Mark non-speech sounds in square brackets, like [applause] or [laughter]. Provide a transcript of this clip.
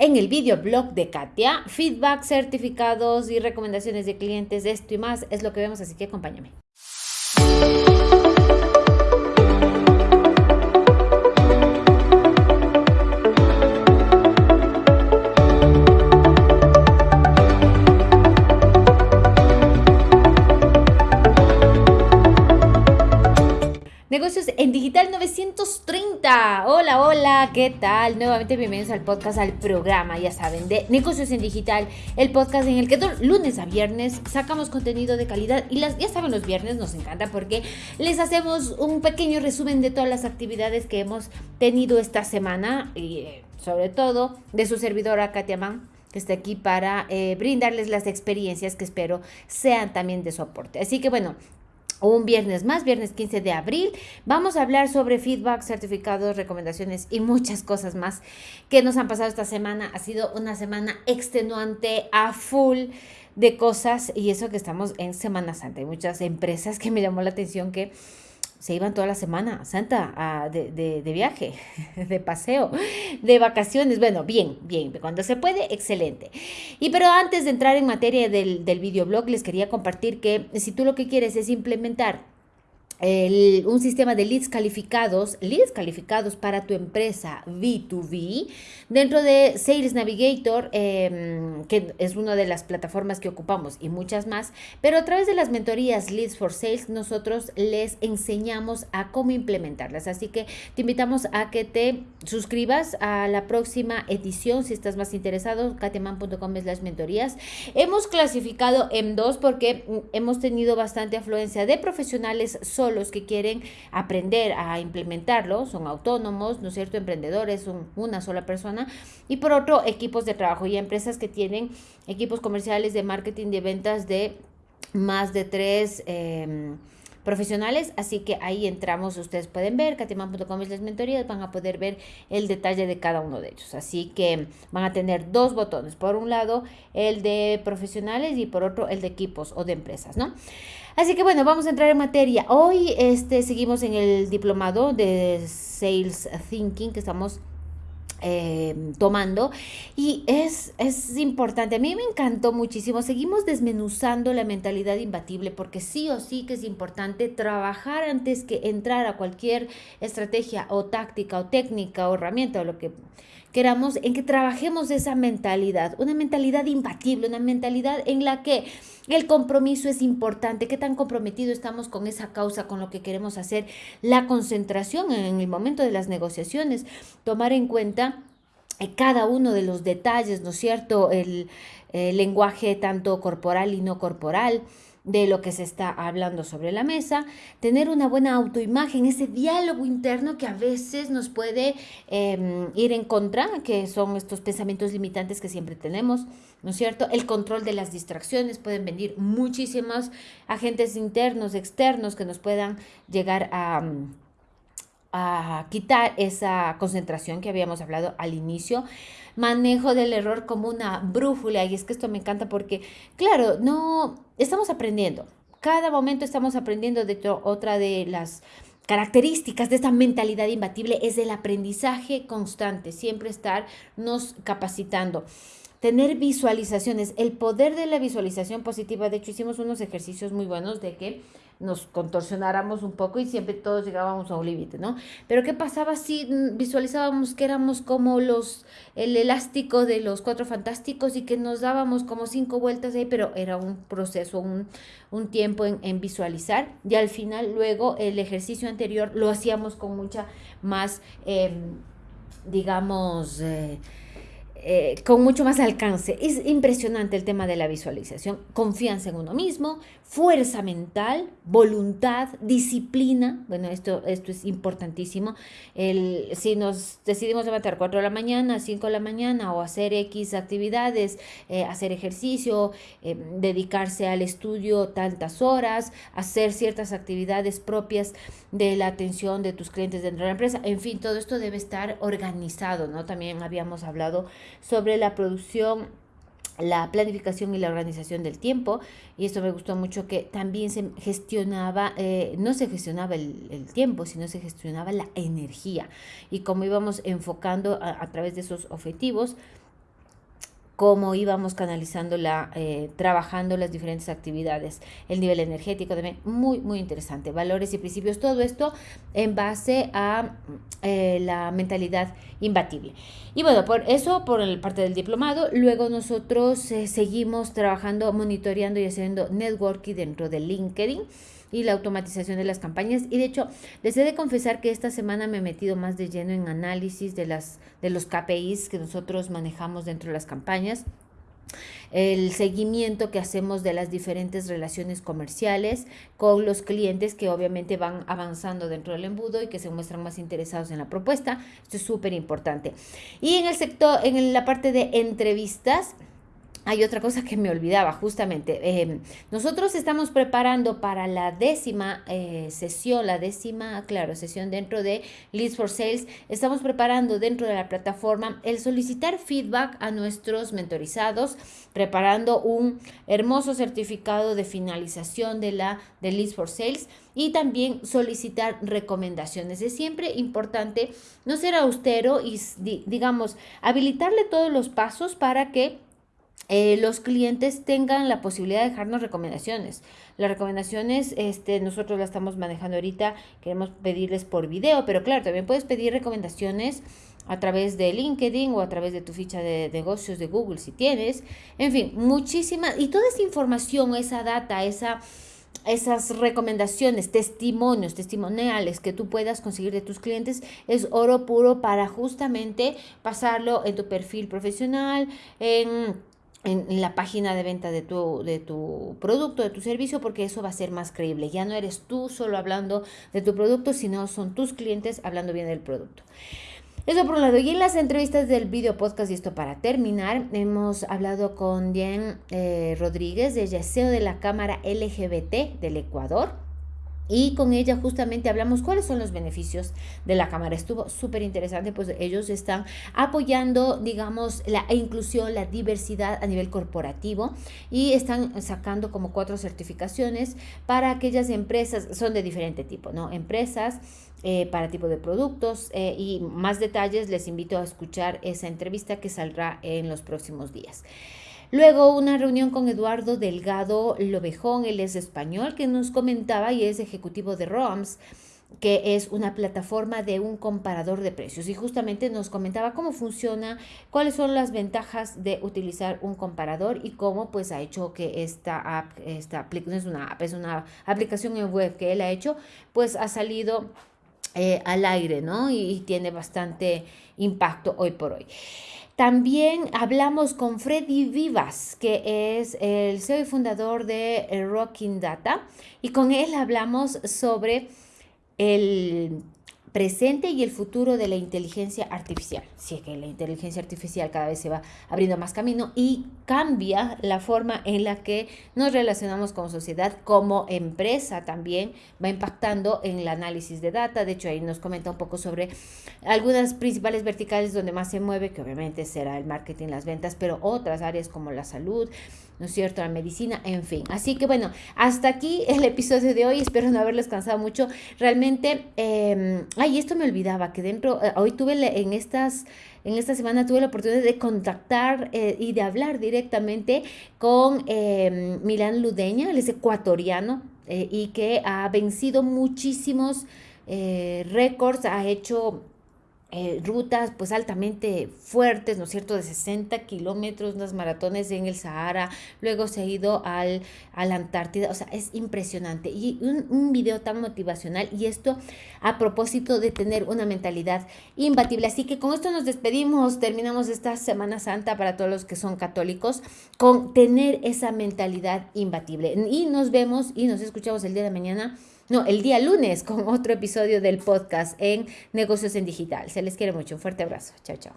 en el videoblog de Katia. Feedback, certificados y recomendaciones de clientes, esto y más es lo que vemos, así que acompáñame. Negocios en Digital 930. Hola, hola, ¿qué tal? Nuevamente bienvenidos al podcast, al programa, ya saben, de Negocios en Digital, el podcast en el que lunes a viernes sacamos contenido de calidad y las, ya saben, los viernes nos encanta porque les hacemos un pequeño resumen de todas las actividades que hemos tenido esta semana y eh, sobre todo de su servidora Katia Mann que está aquí para eh, brindarles las experiencias que espero sean también de soporte. Así que bueno, un viernes más, viernes 15 de abril. Vamos a hablar sobre feedback, certificados, recomendaciones y muchas cosas más que nos han pasado esta semana. Ha sido una semana extenuante a full de cosas y eso que estamos en Semana Santa. Hay muchas empresas que me llamó la atención que se iban toda la semana santa de, de, viaje, [laughs] de paseo, de vacaciones. Bueno, bien, bien, cuando se puede, excelente. Y pero antes de entrar en materia del, del videoblog, les quería compartir que si tú lo que quieres es implementar un sistema de leads calificados, leads calificados para tu empresa B2B dentro de Sales Navigator, em, que es una de las plataformas que ocupamos y muchas más, pero a través de las mentorías Leads for Sales nosotros les enseñamos a cómo implementarlas. Así que te invitamos a que te suscribas a la próxima edición si estás más interesado, kateman.com las mentorías. Hemos clasificado en dos porque mm, hemos tenido bastante afluencia de profesionales los que quieren aprender a implementarlo, son autónomos, ¿no es cierto? Emprendedores, son una sola persona. Y por otro, equipos de trabajo y empresas que tienen equipos comerciales de marketing de ventas de más de tres... Em, profesionales, así que ahí entramos, ustedes pueden ver, katiman.com es las mentorías, van a poder ver el detalle de cada uno de ellos, así que van a tener dos botones, por un lado el de profesionales y por otro el de equipos o de empresas, ¿no? Así que bueno, vamos a entrar en materia. Hoy este, seguimos en el diplomado de Sales Thinking que estamos eh, tomando. Y es, es importante, a mí me encantó muchísimo, seguimos desmenuzando la mentalidad imbatible porque sí o sí que es importante trabajar antes que entrar a cualquier estrategia o táctica o técnica o herramienta o lo que queramos, en que trabajemos esa mentalidad, una mentalidad imbatible, una mentalidad en la que el compromiso es importante, qué tan comprometido estamos con esa causa, con lo que queremos hacer, la concentración en el momento de las negociaciones, tomar en cuenta cada uno de los detalles, ¿no es cierto? El, el lenguaje tanto corporal y no corporal, de lo que se está hablando sobre la mesa, tener una buena autoimagen, ese diálogo interno que a veces nos puede em, ir en contra, que son estos pensamientos limitantes que siempre tenemos, ¿no es cierto? El control de las distracciones, pueden venir muchísimos agentes internos, externos que nos puedan llegar a a quitar esa concentración que habíamos hablado al inicio. Manejo del error como una brújula. Y es que esto me encanta porque, claro, no estamos aprendiendo. Cada momento estamos aprendiendo. De hecho, otra de las características de esta mentalidad imbatible es el aprendizaje constante, siempre estar nos capacitando tener visualizaciones, el poder de la visualización positiva. De hecho, hicimos unos ejercicios muy buenos de que nos contorsionáramos un poco y siempre todos llegábamos a un límite, ¿no? Pero ¿qué pasaba si visualizábamos que éramos como los, el elástico de los cuatro fantásticos y que nos dábamos como cinco vueltas ahí, pero era un proceso, un, un tiempo en, en, visualizar y al final luego el ejercicio anterior lo hacíamos con mucha más, eh, digamos, eh, eh, con mucho más alcance. Es impresionante el tema de la visualización. Confianza en uno mismo, fuerza mental, voluntad, disciplina. Bueno, esto, esto es importantísimo. El, si nos decidimos levantar 4 de la mañana, 5 de la mañana o hacer X actividades, eh, hacer ejercicio, eh, dedicarse al estudio tantas horas, hacer ciertas actividades propias de la atención de tus clientes dentro de la empresa. En fin, todo esto debe estar organizado, ¿no? También habíamos hablado sobre la producción la planificación y la organización del tiempo. Y esto me gustó mucho que también se gestionaba, eh, no se gestionaba el, tiempo, sino se gestionaba la energía. Y cómo íbamos enfocando a, través de esos objetivos cómo íbamos canalizando la, eh, trabajando las diferentes actividades, el nivel energético también, muy, muy interesante, valores y principios, todo esto en base a eh, la mentalidad imbatible. Y bueno, por eso, por el parte del diplomado, luego nosotros eh, seguimos trabajando, monitoreando y haciendo networking dentro de LinkedIn y la automatización de las campañas. Y de hecho, les he de confesar que esta semana me he metido más de lleno en análisis de, las, de los KPIs que nosotros manejamos dentro de las campañas el seguimiento que hacemos de las diferentes relaciones comerciales con los clientes que obviamente van avanzando dentro del embudo y que se muestran más interesados en la propuesta. Esto es súper importante. Y en el sector, en la parte de entrevistas, hay otra cosa que me olvidaba, justamente. Eh, nosotros estamos preparando para la décima eh, sesión, la décima, claro, sesión dentro de Leads for Sales. Estamos preparando dentro de la plataforma el solicitar feedback a nuestros mentorizados, preparando un hermoso certificado de finalización de la de Leads for Sales y también solicitar recomendaciones. Es siempre importante no ser austero y, digamos, habilitarle todos los pasos para que eh, los clientes tengan la posibilidad de dejarnos recomendaciones. Las recomendaciones, este, nosotros las estamos manejando ahorita, queremos pedirles por video, pero claro, también puedes pedir recomendaciones a través de LinkedIn o a través de tu ficha de negocios de Google si tienes. En fin, muchísimas, y toda esa información, esa data, esa esas recomendaciones, testimonios, testimoniales que tú puedas conseguir de tus clientes es oro puro para justamente pasarlo en tu perfil profesional, en en la página de venta de tu, de tu producto, de tu servicio, porque eso va a ser más creíble. Ya no eres tú solo hablando de tu producto, sino son tus clientes hablando bien del producto. Eso por un lado. Y en las entrevistas del video podcast, y esto para terminar, hemos hablado con Jen eh, Rodríguez, de SEO de la Cámara LGBT del Ecuador y con ella justamente hablamos cuáles son los beneficios de la cámara. Estuvo súper interesante, pues ellos están apoyando, digamos, la inclusión, la diversidad a nivel corporativo y están sacando como cuatro certificaciones para aquellas empresas, son de diferente tipo, ¿no? Empresas eh, para tipo de productos eh, y más detalles les invito a escuchar esa entrevista que saldrá en los próximos días. Luego una reunión con Eduardo Delgado Lobejón, él es español, que nos comentaba y es ejecutivo de ROMS que es una plataforma de un comparador de precios y justamente nos comentaba cómo funciona, cuáles son las ventajas de utilizar un comparador y cómo pues ha hecho que esta app, esta no es una app, es una aplicación en web que él ha hecho, pues ha salido eh, al aire, ¿no? y tiene bastante impacto hoy por hoy. También hablamos con Freddy Vivas, que es el CEO y fundador de Rocking Data, y con él hablamos sobre el presente y el futuro de la inteligencia artificial. Si es que la inteligencia artificial cada vez se va abriendo más camino y cambia la forma en la que nos relacionamos como sociedad, como empresa también va impactando en el análisis de data. De hecho, ahí nos comenta un poco sobre algunas principales verticales donde más se mueve, que obviamente será el marketing, las ventas, pero otras áreas como la salud, ¿no es cierto? La medicina, en fin. Así que bueno, hasta aquí el episodio de hoy. Espero no haberles cansado mucho. Realmente, eh, ay, esto me olvidaba, que dentro, eh, hoy tuve en estas... En esta semana tuve la oportunidad de contactar eh, y de hablar directamente con eh, Milán Ludeña, él es ecuatoriano y que ha vencido muchísimos récords, ha hecho eh, rutas pues altamente fuertes, ¿no es cierto?, de 60 kilómetros, unas maratones en el Sahara, luego se ha ido al, a la Antártida, o sea, es impresionante. Y un, un, video tan motivacional y esto a propósito de tener una mentalidad imbatible. Así que con esto nos despedimos, terminamos esta Semana Santa para todos los que son católicos, con tener esa mentalidad imbatible. Y nos vemos y nos escuchamos el día de mañana no, el día lunes con [laughs] otro episodio del podcast en Negocios en Digital. Se les quiere mucho. Un fuerte abrazo. Chao, chao.